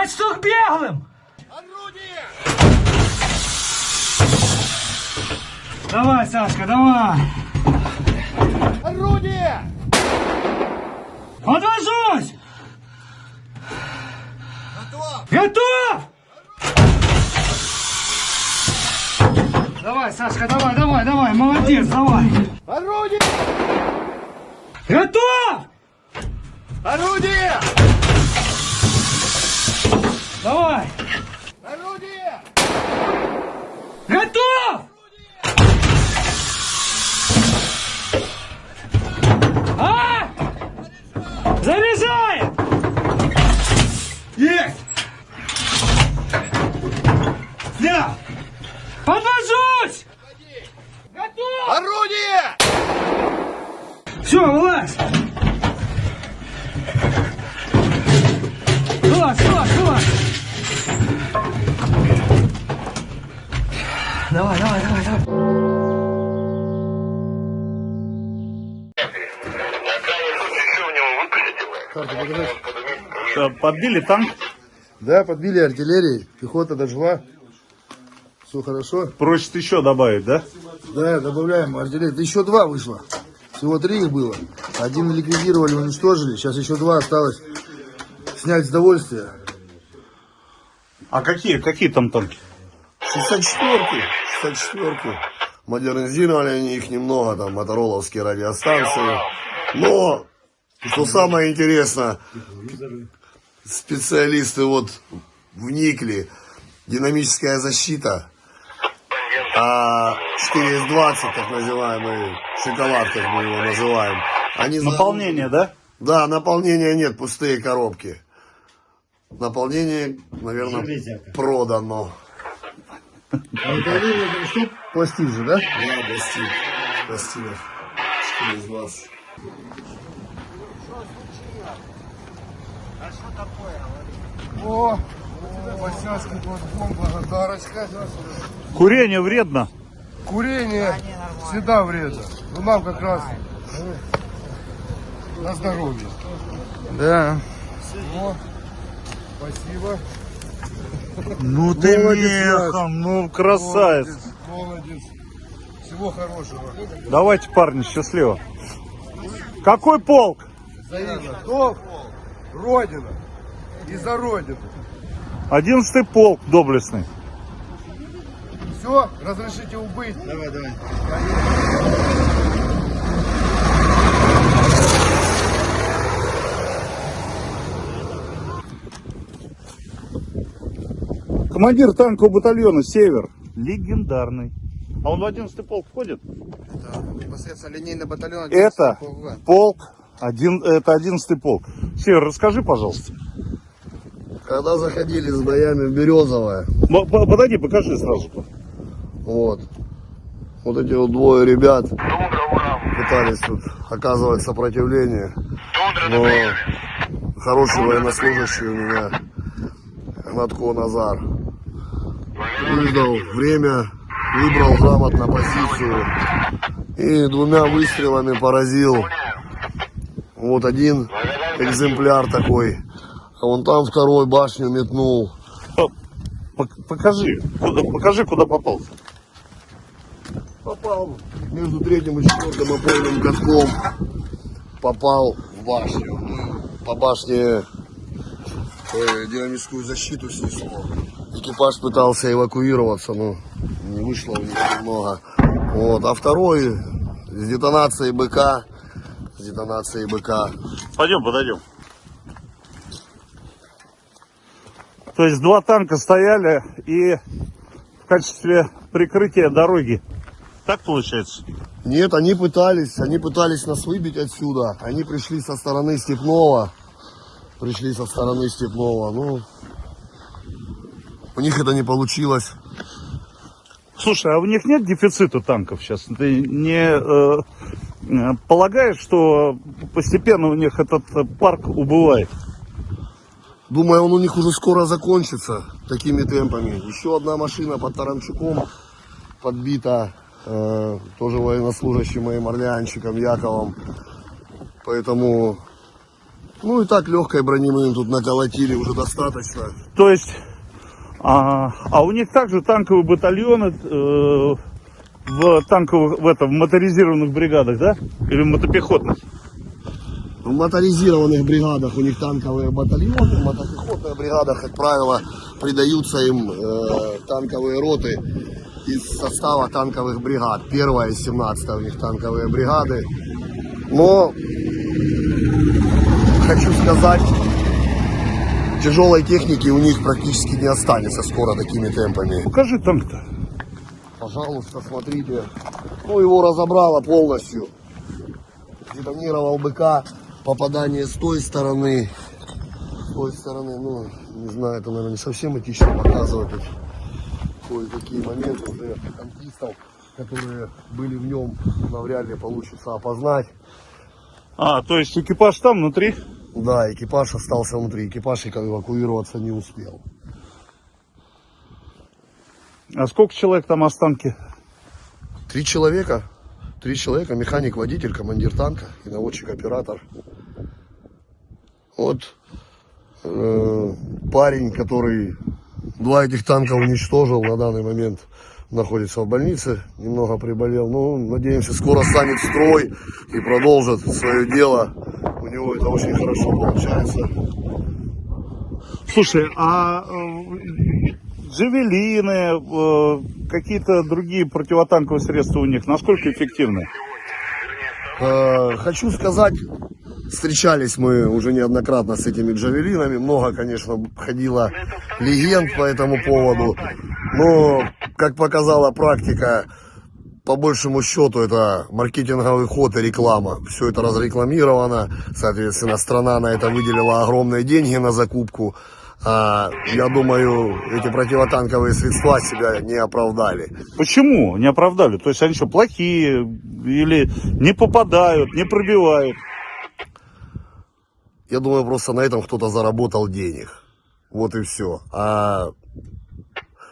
Пять штук беглым! Давай, Сашка, давай! Орудие! Подвожусь! Готов! Готов! Давай, Сашка, давай, давай, давай, молодец, давай! Орудие! Готов! Орудие! Давай, давай, давай, давай. Подбили танк? Да, подбили артиллерии, пехота дожила. Все хорошо. Просит еще добавить, да? Да, добавляем артиллерии. Да еще два вышло. Всего три их было. Один ликвидировали, уничтожили. Сейчас еще два осталось. Снять с довольствия. А какие, какие там танки? 64-ки. 64-ки. Модернизировали они их немного, там, мотороловские радиостанции. Но, что самое интересное, специалисты вот вникли. Динамическая защита. А 420, так называемый, шоколад, как мы его называем. Они за- Наполнение, да? Да, наполнения нет, пустые коробки. Наполнение, наверное, продано. А это видно, что? Пластик же, да? Да, пластик. Пластинок. 420. О, Васянский платформ, благодарочка. Курение вредно. Курение всегда вредно. Ну нам как раз на здоровье. Да. О, спасибо. Ну ты механ, ну красавец. Молодец, молодец. Всего хорошего. Давайте, парни, счастливо. Какой полк? Взаимно. Долг, Родина. И за Родину. Одиннадцатый полк доблестный. Все, разрешите убыть. Давай, давай. Командир танкового батальона «Север». Легендарный. А он в 11 полк входит? Непосредственно линейный батальон. Это полк, один, это 11 полк. Север, расскажи, пожалуйста. Когда заходили с боями в Березовое, Подойди, покажи сразу. вот, вот эти вот двое ребят пытались тут оказывать сопротивление, но хороший военнослужащий у меня, Гнатко Назар, выждал время, выбрал грамотно позицию и двумя выстрелами поразил. Вот один экземпляр такой, а вон там второй башню метнул. Пок- Покажи, куда, покажи, куда попал. Попал между третьим и четвертым опорным катком. Попал в башню. По башне э, динамическую защиту снесло. Экипаж пытался эвакуироваться, но не вышло у них немного. Вот. А второй с детонацией БК. С детонацией БК. Пойдем, подойдем. То есть два танка стояли и в качестве прикрытия дороги. Так получается? Нет, они пытались, они пытались нас выбить отсюда. Они пришли со стороны Степного. Пришли со стороны Степного. Ну, у них это не получилось. Слушай, а у них нет дефицита танков сейчас? Ты не э, полагаешь, что постепенно у них этот э, парк убывает? Думаю, он у них уже скоро закончится такими темпами. Еще одна машина под Таранчуком подбита. э, тоже военнослужащим моим орлеанчиком Яковом. Поэтому Ну и так легкой брони мы им тут наколотили уже достаточно. То есть, а, а у них также танковые батальоны э, в танковых, в этом, в моторизированных бригадах, да? Или мотопехотных? В моторизированных бригадах у них танковые батальоны, в мотопехотных бригадах, как правило, придаются им э, танковые роты из состава танковых бригад. Первая и 17 у них танковые бригады. Но хочу сказать, тяжелой техники у них практически не останется скоро такими темпами. Покажи танк-то. Пожалуйста, смотрите. Ну, его разобрало полностью. Детонировал БК. Попадание с той стороны. С той стороны, ну, не знаю, это, наверное, не совсем этично показывать. Кое-какие моменты уже танкистов, которые были в нем, навряд ли получится опознать. А, то есть экипаж там внутри? Да, экипаж остался внутри. Экипаж эвакуироваться не успел. А сколько человек там останки? Три человека. Три человека. Механик, водитель, командир танка и наводчик-оператор. Вот э, парень, который два этих танка уничтожил на данный момент, находится в больнице, немного приболел. Ну, надеемся, скоро станет строй и продолжит свое дело. Него это очень хорошо получается. Слушай, а э, джавелины, э, какие-то другие противотанковые средства у них, насколько эффективны? Э, Хочу сказать, встречались мы уже неоднократно с этими джавелинами. Много, конечно, ходило легенд по этому поводу. Но, как показала практика, по большему счету это маркетинговый ход и реклама. Все это разрекламировано. Соответственно, страна на это выделила огромные деньги на закупку. А, я думаю, эти противотанковые средства себя не оправдали. Почему не оправдали? То есть они что, плохие или не попадают, не пробивают? Я думаю, просто на этом кто-то заработал денег. Вот и все. А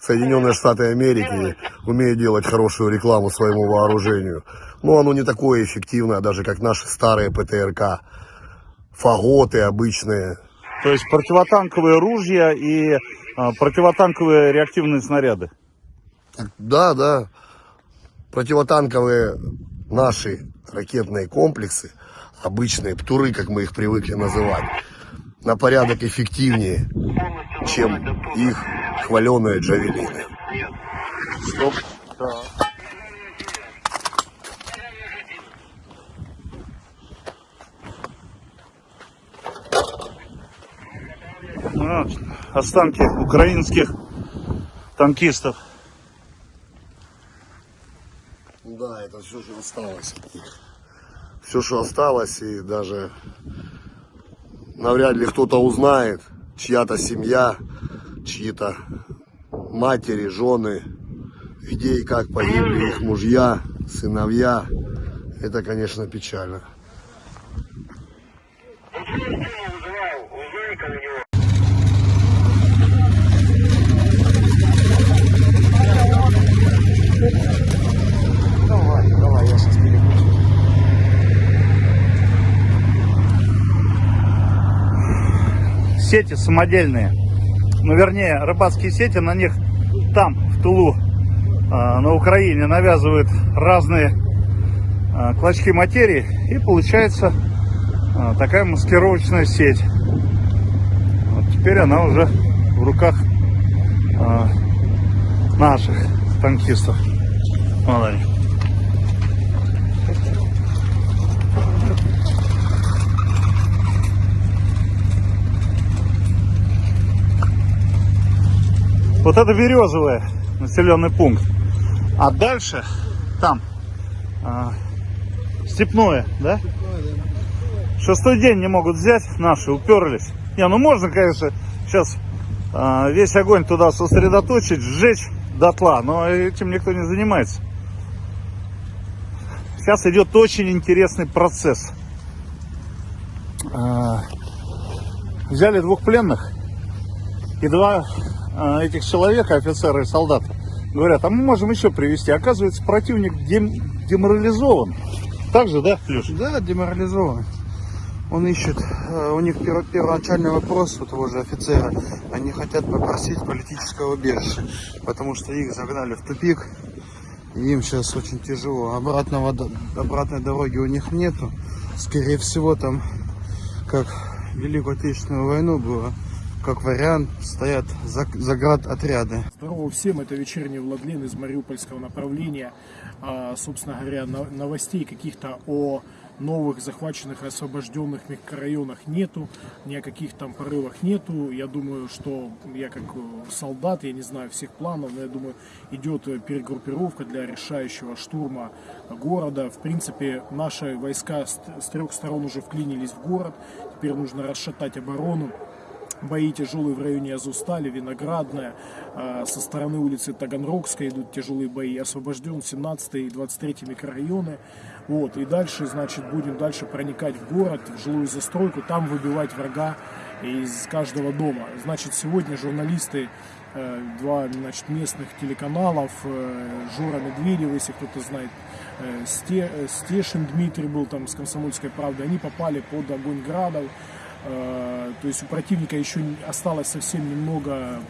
Соединенные Штаты Америки умеют делать хорошую рекламу своему вооружению. Но оно не такое эффективное, даже как наши старые ПТРК. Фаготы обычные. То есть противотанковые ружья и а, противотанковые реактивные снаряды. Да, да. Противотанковые наши ракетные комплексы, обычные птуры, как мы их привыкли называть, на порядок эффективнее, чем их хваленые джавелины. Стоп. А, останки украинских танкистов. Да, это все, что осталось от них. Все, что осталось, и даже навряд ли кто-то узнает, чья-то семья, чьи-то матери, жены, где и как погибли их мужья, сыновья. Это, конечно, печально. Сети самодельные. Ну, вернее, рыбацкие сети, на них там, в Тулу, а, на Украине, навязывают разные а, клочки материи. И получается а, такая маскировочная сеть. Вот теперь она уже в руках наших танкистов. Вот Вот это Березовый населенный пункт. А дальше там а, Степное, да? Шестой день не могут взять наши, уперлись. Не, ну можно, конечно, сейчас а, весь огонь туда сосредоточить, сжечь дотла, но этим никто не занимается. Сейчас идет очень интересный процесс. А, взяли двух пленных и два этих человек, офицера и солдата, говорят, а мы можем еще привести. Оказывается, противник дем- деморализован. Так же, да, Леша? Да, деморализован. Он ищет, э, у них перво- первоначальный вопрос у того же офицера, они хотят попросить политического убежища, потому что их загнали в тупик, и им сейчас очень тяжело. Обратного, обратной дороги у них нету, скорее всего там, как Великую Отечественную войну было, как вариант, стоят заград отряды. Здорово всем, это вечерний Владлен из Мариупольского направления. А, собственно говоря, но- новостей каких-то о новых захваченных освобожденных микрорайонах нету, ни о каких там порывах нету. Я думаю, что я как э, солдат, я не знаю всех планов, но я думаю, идет э, перегруппировка для решающего штурма города. В принципе, наши войска с трех сторон уже вклинились в город. Теперь нужно расшатать оборону. Бои тяжелые в районе Азустали, Виноградная. А, Со стороны улицы Таганрогской идут тяжелые бои. Освобожден 17 и 23 микрорайоны. Вот. И дальше, значит, будем дальше проникать в город, в жилую застройку, там выбивать врага из каждого дома. Значит, сегодня журналисты э, два значит, местных телеканалов, э, Жора Медведев, если кто-то знает, э, Сте- Стешин Дмитрий был там с «Комсомольской правдой», они попали под огонь градов. Э, То есть у противника еще осталось совсем немного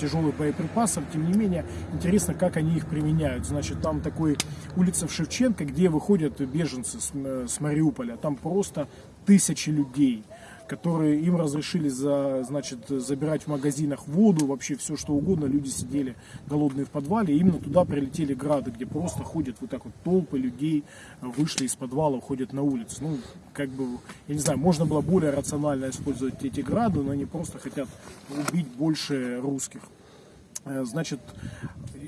тяжелых боеприпасов. Тем не менее, интересно, как они их применяют. Значит, там такой улица в Шевченко, где выходят беженцы с, М- с Мариуполя. Там просто тысячи людей которые им разрешили за, значит, забирать в магазинах воду, вообще все что угодно. Люди сидели голодные в подвале. И именно туда прилетели грады, где просто ходят вот так вот толпы людей, вышли из подвала, ходят на улицу. Ну, как бы, я не знаю, можно было более рационально использовать эти грады, но они просто хотят убить больше русских. Э, Значит,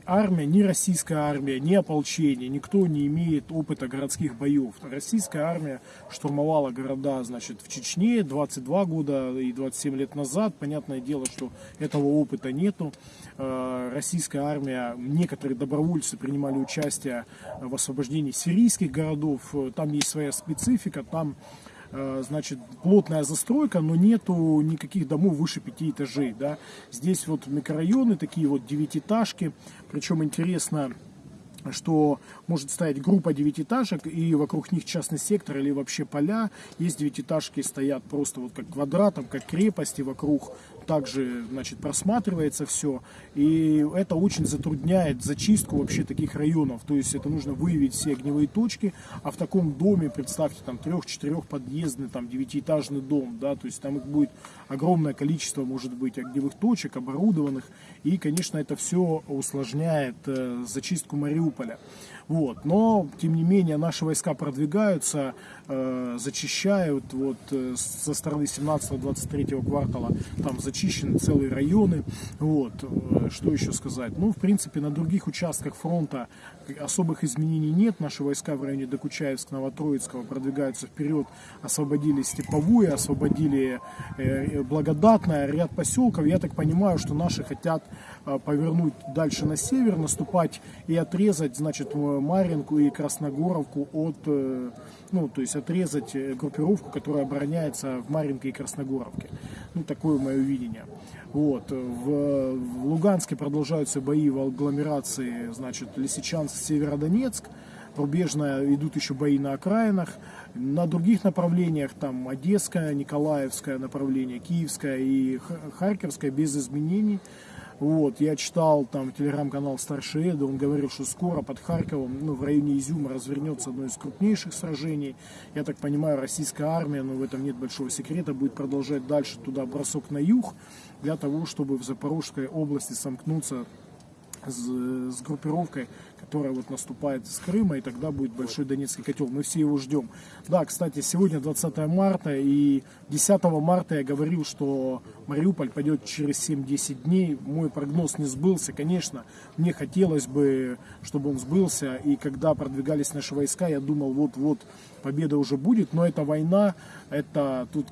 армия, ни российская армия, ни ополчение, никто не имеет опыта городских боев. Российская армия штурмовала города, значит, в Чечне 22 года и 27 лет назад. Понятное дело, что этого опыта нету. Э, Российская армия, некоторые добровольцы принимали участие в освобождении сирийских городов. Там есть своя специфика, там значит, плотная застройка, но нету никаких домов выше пяти этажей, да. Здесь вот микрорайоны, такие вот девятиэтажки, причем интересно, что может стоять группа девятиэтажек, и вокруг них частный сектор или вообще поля. Есть девятиэтажки, стоят просто вот как квадратом, как крепости вокруг. Также, значит, просматривается все. И это очень затрудняет зачистку вообще таких районов. То есть это нужно выявить все огневые точки. А в таком доме, представьте, там трех-четырех подъездный, там девятиэтажный дом, да, то есть там их будет огромное количество, может быть, огневых точек, оборудованных. И, конечно, это все усложняет э, зачистку Мариуполя. Вот. Но, тем не менее, наши войска продвигаются, э, зачищают. Вот, э, со стороны 17-23 квартала там зачищены целые районы. Вот. Э, что еще сказать? Ну, в принципе, на других участках фронта особых изменений нет. Наши войска в районе Докучаевска, Новотроицкого продвигаются вперед. Освободили Степовую, освободили э, Благодатное, ряд поселков. Я так понимаю, что наши хотят э, повернуть дальше на север, наступать и отрезать, значит, э, Маринку и Красногоровку от, э, ну, то есть отрезать э, группировку, которая обороняется в Маринке и Красногоровке. Ну, такое мое видение. Вот. В, в Луганске продолжаются бои в агломерации, значит, Лисичанск, Северодонецк. Рубежная идут еще бои на окраинах. На других направлениях, там Одесское, Николаевское направление, Киевское и Харьковское без изменений. Вот, я читал там телеграм-канал Старший Эда, он говорил, что скоро под Харьковом, ну, в районе Изюма развернется одно из крупнейших сражений. Я так понимаю, российская армия, но в этом нет большого секрета, будет продолжать дальше туда бросок на юг, для того, чтобы в Запорожской области сомкнуться с, с группировкой, которая вот наступает с Крыма, и тогда будет большой Донецкий котел. Мы все его ждем. Да, кстати, сегодня 20 марта, и 10 марта я говорил, что Мариуполь пойдет через 7-10 дней. Мой прогноз не сбылся, конечно. Мне хотелось бы, чтобы он сбылся, и когда продвигались наши войска, я думал, вот-вот победа уже будет, но это война, это тут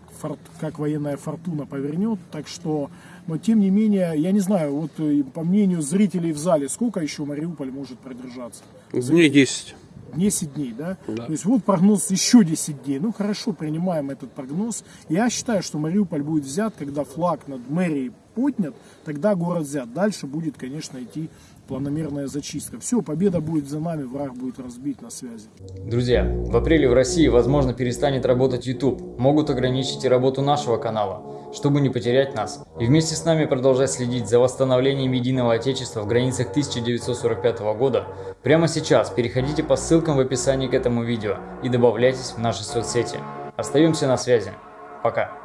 как военная фортуна повернет, так что, но тем не менее, я не знаю, вот э, по мнению зрителей в зале, сколько еще Мариуполь может продержаться? Дней 10. 10 дней, да? Да. То есть вот прогноз еще 10 дней. Ну хорошо, принимаем этот прогноз. Я считаю, что Мариуполь будет взят, когда флаг над мэрией поднят, тогда город взят. Дальше будет, конечно, идти планомерная зачистка. Все, победа будет за нами, враг будет разбит на связи. Друзья, в апреле в России, возможно, перестанет работать YouTube. Могут ограничить и работу нашего канала, чтобы не потерять нас. И вместе с нами продолжать следить за восстановлением единого Отечества в границах 1945 года. Прямо сейчас переходите по ссылкам в описании к этому видео и добавляйтесь в наши соцсети. Остаемся на связи. Пока.